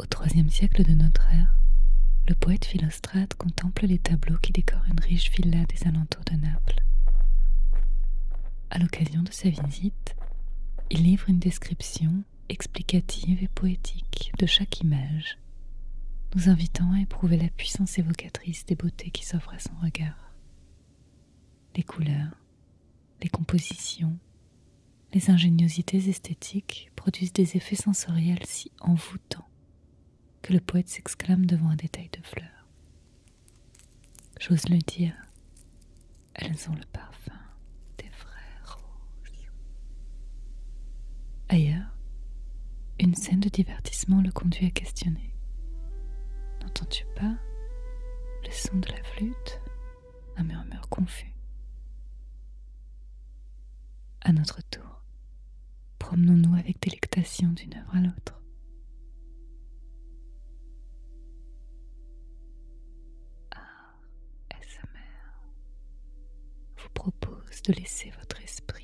Au IIIe siècle de notre ère, le poète Philostrate contemple les tableaux qui décorent une riche villa des alentours de Naples. À l'occasion de sa visite, il livre une description explicative et poétique de chaque image, nous invitant à éprouver la puissance évocatrice des beautés qui s'offrent à son regard. Les couleurs, les compositions, les ingéniosités esthétiques produisent des effets sensoriels si envoûtants le poète s'exclame devant un détail de fleurs. J'ose le dire, elles ont le parfum des frères roses. Ailleurs, une scène de divertissement le conduit à questionner. N'entends-tu pas le son de la flûte? Un murmure confus. À notre tour, promenons-nous avec délectation d'une œuvre à l'autre. de laisser votre esprit